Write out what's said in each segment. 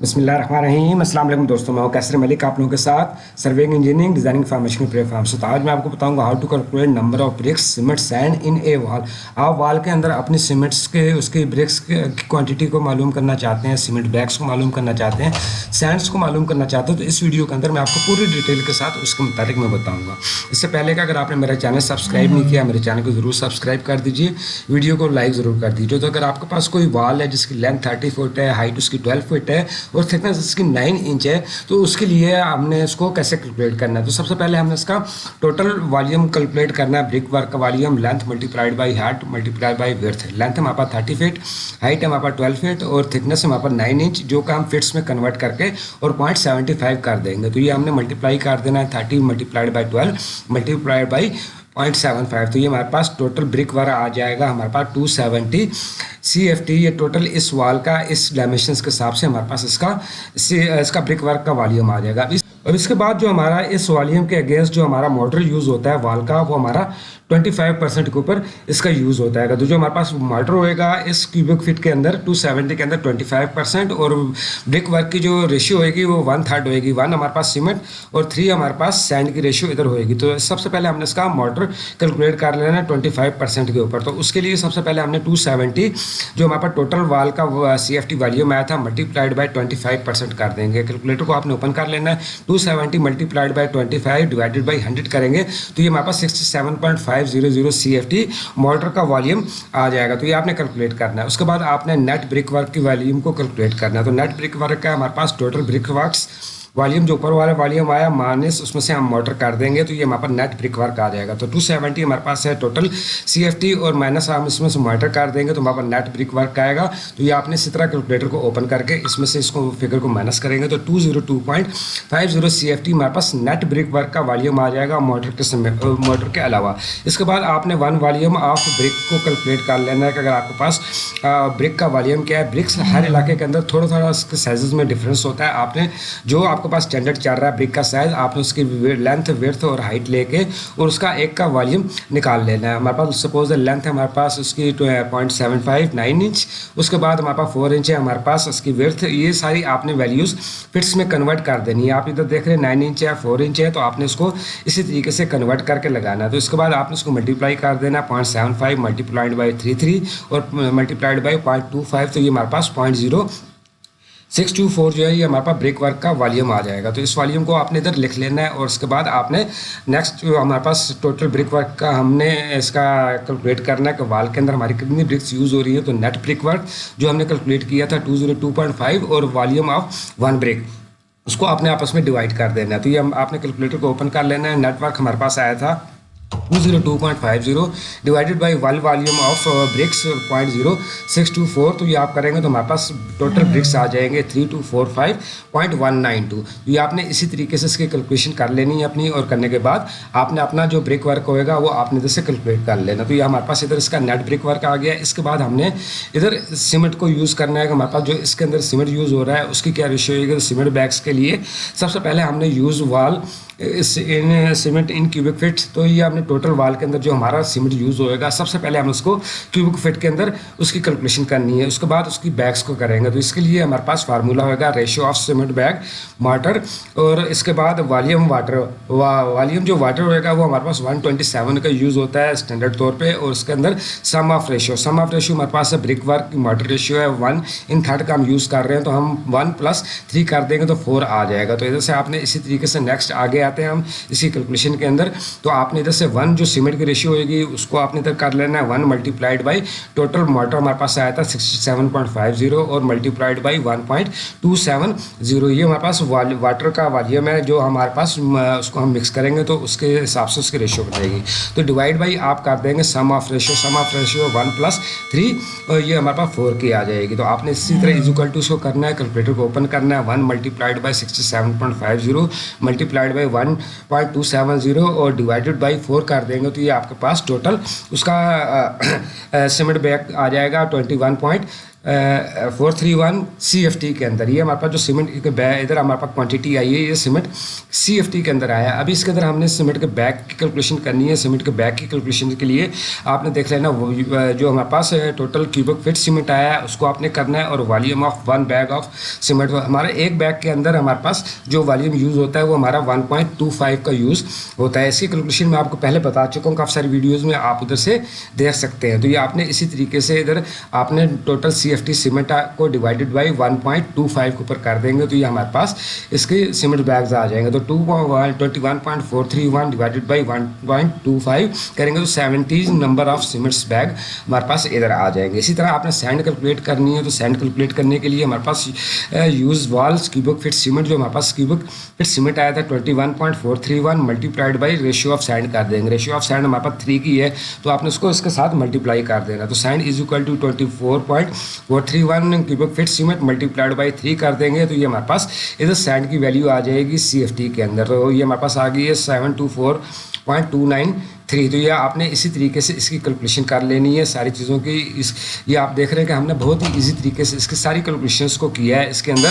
بسم اللہ الرحمن الرحیم السلام علیکم دوستوں میں ہوں کیسر ملک آپ لوگوں کے ساتھ serving engineering designing formation platform سے تو آج میں آپ کو بتاؤں گا how to calculate number of bricks cement sand in a wall آپ وال کے اندر اپنی سیمنٹس کے اس کی برکس کی کوانٹٹی کو معلوم کرنا چاہتے ہیں سیمنٹ بیگس کو معلوم کرنا چاہتے ہیں سینڈس کو معلوم کرنا چاہتے ہیں تو اس ویڈیو کے اندر میں آپ کو پوری ڈیٹیل کے ساتھ اس کے متعلق میں بتاؤں گا اس سے پہلے کہ اگر آپ نے میرا چینل سبسکرائب نہیں کیا میرے چینل کو ضرور سبسکرائب کر دیجیے ویڈیو کو لائک ضرور کر دیجیے تو اگر آپ کے پاس کوئی وال ہے جس کی لینتھ تھرٹی فٹ ہے ہائٹ اس کی ٹویلو فٹ ہے اور تھکنس اس کی نائن انچ ہے، تو اس کے لیے ہم نے اس کو کیسے کیلکولیٹ کرنا ہے؟ تو سب سے پہلے ہم نے اس کا ٹوٹل والیوم کیلکولیٹ کرنا ہے برک ورک کا volume length multiplied by height multiplied by width length ہمارے پاس تھرٹی فٹ ہائٹ ہمارے پاس ٹویلو فٹ اور تھکنس ہمارے پاس نائن انچ جو کہ ہم فٹس میں کنورٹ کر کے اور پوائنٹ سیونٹی فائیو کر دیں گے۔ تو یہ ہم نے ملٹی پلائی کر دینا ہے thirty multiplied by twelve multiplied by point seven five تو یہ ہمارے پاس ٹوٹل برک ورک آ جائے گا، ہمارے پاس two seventy C F T یہ ٹوٹل اس وال کا، اس ڈائمیشنس کے حساب سے ہمارے پاس اس کا اس کا برک ورک کا والیوم آ جائے گا۔ اب اس کے بعد جو ہمارا اس والیوم کے اگینسٹ جو ہمارا موٹر یوز ہوتا ہے وال کا وہ ہمارا ٹوئنٹی فائیو پرسینٹ کے اوپر اس کا یوز ہوتا ہے۔ تو جو ہمارے پاس موٹر ہوئے گا اس کیوبک فٹ کے اندر ٹو سیونٹی کے اندر ٹوئنٹی فائیو پرسینٹ اور برک ورک کی جو ریشیو ہوئے گی وہ ون تھرڈ ہوئے گی ون ہمارے پاس سیمنٹ اور تھری ہمارے پاس سینڈ کی ریشیو ادھر ہوئے گی تو سب سے پہلے ہم نے اس کا موٹر کیلکولیٹ کر لینا ہے ٹوئنٹی فائیو پرسینٹ کے اوپر۔ تو اس کے لیے سب سے پہلے ہم نے ٹو سیونٹی جو ہمارے پاس ٹوٹل وال کا سی ایف ٹی والیوم آیا تھا multiplied by twenty five percent کر دیں گے۔ کیلکولیٹر کو آپ نے اوپن کر لینا ہے۔ Two seventy multiplied by twenty five divided by hundred کریں گے تو یہ ہمارے پاس sixty seven point five zero zero C F T mortar کا والیوم آ جائے گا تو یہ آپ نے کیلکولیٹ کرنا ہے اس کے بعد آپ نے نیٹ بریک ورک کی والیوم کو کیلکولیٹ کرنا ہے تو نیٹ بریک ورک کا ہمارے پاس ٹوٹل بریک ورکس والیوم جو اوپر والا والیوم آیا مانس اس میں سے ہم موٹر کر دیں گے، تو یہ ہمارے پاس نیٹ برک ورک آ جائے گا تو ٹو سیونٹی ہمارے پاس ہے ٹوٹل سی ایف ٹی اور مائنس ہم اس میں سے موٹر کر دیں گے، تو ہمارے پاس نیٹ برک ورک آئے گا۔ تو یہ آپ نے اسی طرح کیلکولیٹر کو اوپن کر کے اس میں سے اس کو فگر کو مائنس کریں گے۔ تو two zero two point five zero C F T ہمارے پاس نیٹ برک ورک کا والیوم آ جائے گا موٹر کے سمے موٹر کے علاوہ۔ اس کے بعد آپ نے ون والیوم آف برک کو کیلکولیٹ کر لینا ہے کہ اگر آپ کے پاس برک کا والیوم کیا ہے۔ برکس ہر علاقے کے اندر تھوڑا تھوڑا اس کے سائزز میں ڈفرینس ہوتا ہے۔ آپ نے جو آپ کے پاس اسٹینڈرڈ چل رہا ہے برک کا سائز آپ نے اس کی لینتھ ویرتھ اور ہائٹ لے کے اور اس کا ایک کا والیوم نکال لینا ہے۔ ہمارے پاس سپوز لینتھ ہے، ہمارے پاس اس کی point seven five nine inch اس کے بعد ہمارے پاس فور انچ ہے، ہمارے پاس اس کی ویرتھ یہ ساری آپ نے ویلیوز فٹس میں کنورٹ کر دینی ہے۔ آپ ادھر دیکھ رہے ہیں نائن انچ ہے فور انچ ہے، تو آپ نے اس کو اسی طریقے سے کنورٹ کر کے لگانا ہے۔ تو اس کے بعد آپ نے اس کو ملٹیپلائی کر دینا point seven five multiplied by three three اور multiplied by point two five تو یہ ہمارے پاس point zero six two four جو ہے یہ ہمارے پاس بریک ورک کا والیوم آ جائے گا۔ تو اس والیوم کو آپ نے ادھر لکھ لینا ہے اور اس کے بعد آپ نے نیکسٹ جو ہمارے پاس ٹوٹل بریک ورک کا ہم نے اس کا کیلکولیٹ کرنا ہے کہ وال کے اندر ہماری کتنی برکس یوز ہو رہی ہیں۔ تو نیٹ بریک ورک جو ہم نے کیلکولیٹ کیا تھا two zero two point five اور والیوم آف ون بریک اس کو آپ نے آپس میں ڈیوائڈ کر دینا ہے۔ تو یہ آپ نے کیلکولیٹر کو اوپن کر لینا ہے۔ نیٹ ورک ہمارے پاس آیا تھا۔ Two zero two point five zero divided by will volume of bricks point zero six two four تو یہ آپ کریں گے تو ہمارے پاس ٹوٹل برکس آ جائیں گے three two four five point one nine two یہ آپ نے اسی طریقے سے اس کی کیلکولیشن کر لینی ہے اپنی اور کرنے کے بعد آپ نے اپنا جو بریک ورک ہوئے گا وہ آپ نے ادھر سے کیلکولیٹ کر لینا. تو یہ ہمارے پاس ادھر اس کا نیٹ بریک ورک آ گیا. اس کے بعد ہم نے ادھر سیمنٹ کو یوز کرنا ہے. کہ ہمارے پاس جو اس کے اندر سیمنٹ یوز ہو رہا ہے، اس کی کیا ریشو ہوئے گی؟ سیمنٹ بیگس کے لیے سب سے پہلے ہم نے یوز وال سیمنٹ، ان کیوبک فٹ تو یہ ہم نے ٹوٹل وال کے اندر جو ہمارا سیمنٹ یوز ہوئے گا، سب سے پہلے ہم اس کو کیوبک فٹ کے اندر اس کی کیلکولیشن کرنی ہے۔ اس کے بعد اس کی بیگس کو کریں گے۔ تو اس کے لیے ہمارے پاس فارمولا ہوگا ratio of cement bag water اور اس کے بعد والیوم واٹر والیوم جو واٹر ہوئے گا، وہ ہمارے پاس ون ٹوئنٹی سیون کا یوز ہوتا ہے اسٹینڈرڈ طور پہ۔ اور اس کے اندر sum of ratio sum of ratio ہمارے پاس برک ورک واٹر ریشو ہے ون ان تھرڈ کا ہم یوز کر رہے ہیں۔ تو ہم ون پلس تھری کر دیں گے تو فور آ جائے گا۔ تو ادھر سے آپ نے اسی طریقے سے نیکسٹ آگے آتے ہیں ہم اسی کیلکولیشن کے اندر، تو آپ نے ادھر سے ون جو سیمنٹ کی ریشیو ہوئے گی اس کو آپ نے ادھر کر لینا ہے one multiplied by total mortar ہمارے پاس آیا تھا sixty seven point five zero اور multiplied by one point two seven zero یہ ہمارے پاس واٹر کا والیوم ہے جو ہمارے پاس اس کو ہم مکس کریں گے تو اس کے حساب سے اس کی ریشیو بنائے گی۔ تو ڈیوائڈ بائی آپ کر دیں گے sum of ratio sum of ratio one plus three اور یہ ہمارے پاس فور کی آ جائے گی۔ تو آپ نے اسی طرح ایزوکل ٹو اس کو کرنا ہے کیلکولیٹر کو اوپن کرنا ہے one multiplied by sixty seven point five zero multiplied by one point two seven zero اور ڈیوائڈیڈ بائی فور کر دیں گے تو یہ آپ کے پاس ٹوٹل اس کا سیمنٹ بیگ آ جائے گا twenty one point four three one C F T کے اندر، یہ ہمارے پاس جو سیمنٹ ادھر ہمارے پاس کوانٹٹی آئی ہے، یہ سیمنٹ سی ایف ٹی کے اندر آیا۔ ہے ابھی اس کے اندر ہم نے سیمنٹ کے بیک کی کیلکولیشن کرنی ہے سیمنٹ کے بیک کی کیلکولیشن کے لیے۔ آپ نے دیکھ لینا جو ہمارے پاس ٹوٹل کیوبک فٹ سیمنٹ آیا ہے اس کو آپ نے کرنا ہے اور volume of one bag of cement ہمارے ایک بیگ کے اندر ہمارے پاس جو والیوم یوز ہوتا ہے، وہ ہمارا ون پوائنٹ ٹو فائیو کا یوز ہوتا ہے۔ اس کی کیلکولیشن میں آپ کو پہلے بتا چکا ہوں کافی ساری ویڈیوز میں آپ ادھر سے دیکھ سکتے ہیں۔ تو یہ آپ نے اسی طریقے سے ادھر آپ نے total C F T cement کو divided by one point two five کے اوپر کر دیں گے تو یہ ہمارے پاس اس کے سیمنٹ بیگز آ جائیں گے تو two twenty one point four three one divided by one point two five کریں گے تو seventeen number of cements bag ہمارے پاس ادھر آ جائیں گے اسی طرح آپ نے سینڈ کیلکولیٹ کرنی ہے تو سینڈ کیلکولیٹ کرنے کے لیے ہمارے پاس use walls cubic feet cement جو ہمارے پاس کیوبک فٹ سیمنٹ آیا تھا twenty one point four three one multiplied by ratio of sand کر دیں گے ریشیو آف سینڈ ہمارے پاس تھری کی ہے تو آپ نے اس کو اس کے ساتھ ملٹی پلائی کر دینا تو sand is equal to twenty four point وہ three one cubic feet cement multiplied by three کر دیں گے، تو یہ ہمارے پاس ادھر سینڈ کی ویلیو آ جائے گی سی ایف ٹی کے اندر۔ تو یہ ہمارے پاس آ گئی ہے seven two four point two nine three. تو یہ آپ نے اسی طریقے سے اس کی کیلکولیشن کر لینی ہے ساری چیزوں کی۔ اس یہ آپ دیکھ رہے ہیں کہ ہم نے بہت ہی ایزی طریقے سے اس کی ساری کیلکولیشنس کو کیا ہے۔ اس کے اندر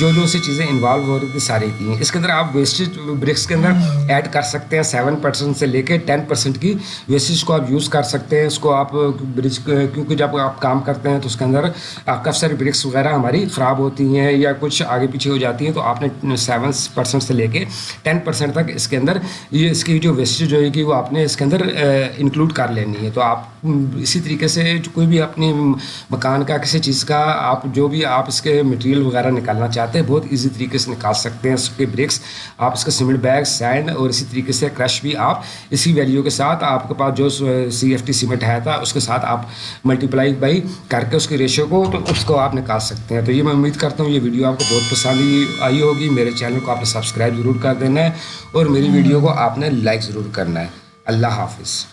جو جو سی چیزیں انوالو ہو رہی تھی ساری کی ہیں۔ اس کے اندر آپ ویسٹیج برکس کے اندر ایڈ کر سکتے ہیں سیون پرسینٹ سے لے کے ٹین پرسینٹ کی ویسٹیج کو آپ یوز کر سکتے ہیں۔ اس کو آپ برج کیونکہ جب آپ کام کرتے ہیں تو اس کے اندر کافی ساری برکس وغیرہ ہماری خراب ہوتی ہیں یا کچھ آگے پیچھے ہو جاتی ہیں، تو آپ نے سیون پرسینٹ سے لے کے ٹین پرسینٹ تک اس کے اندر یہ اس کی جو ویسٹیج ہوئے گی وہ آپ نے اس کے اندر انکلوڈ کر لینی ہے۔ تو آپ اسی طریقے سے کوئی بھی اپنی مکان کا، کسی چیز کا، آپ جو بھی آپ اس کے مٹیریل وغیرہ نکالنا چاہتے ہیں، بہت ایزی طریقے سے نکال سکتے ہیں۔ اس کے بریکس آپ اس کا سیمنٹ بیگ سینڈ اور اسی طریقے سے کرش بھی آپ اسی ویلیو کے ساتھ آپ کے پاس جو سی ایف ٹی سیمنٹ ہے تھا اس کے ساتھ آپ ملٹی پلائی بائی کر کے اس کے ریشو کو، تو اس کو آپ نکال سکتے ہیں۔ تو یہ میں امید کرتا ہوں یہ ویڈیو آپ کو بہت پسند آئی ہوگی۔ میرے چینل کو آپ نے سبسکرائب ضرور کر دینا ہے اور میری ویڈیو کو آپ نے لائک ضرور کرنا ہے۔ اللہ حافظ